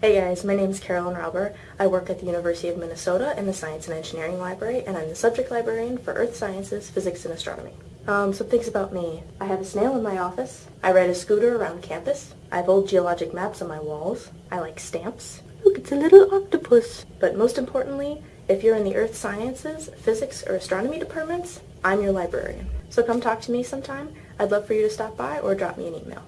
Hey guys, my name is Carolyn Rauber. I work at the University of Minnesota in the Science and Engineering Library, and I'm the subject librarian for Earth Sciences, Physics, and Astronomy. Um, some things about me. I have a snail in my office. I ride a scooter around campus. I have old geologic maps on my walls. I like stamps. Look, it's a little octopus. But most importantly, if you're in the Earth Sciences, Physics, or Astronomy departments, I'm your librarian. So come talk to me sometime. I'd love for you to stop by or drop me an email.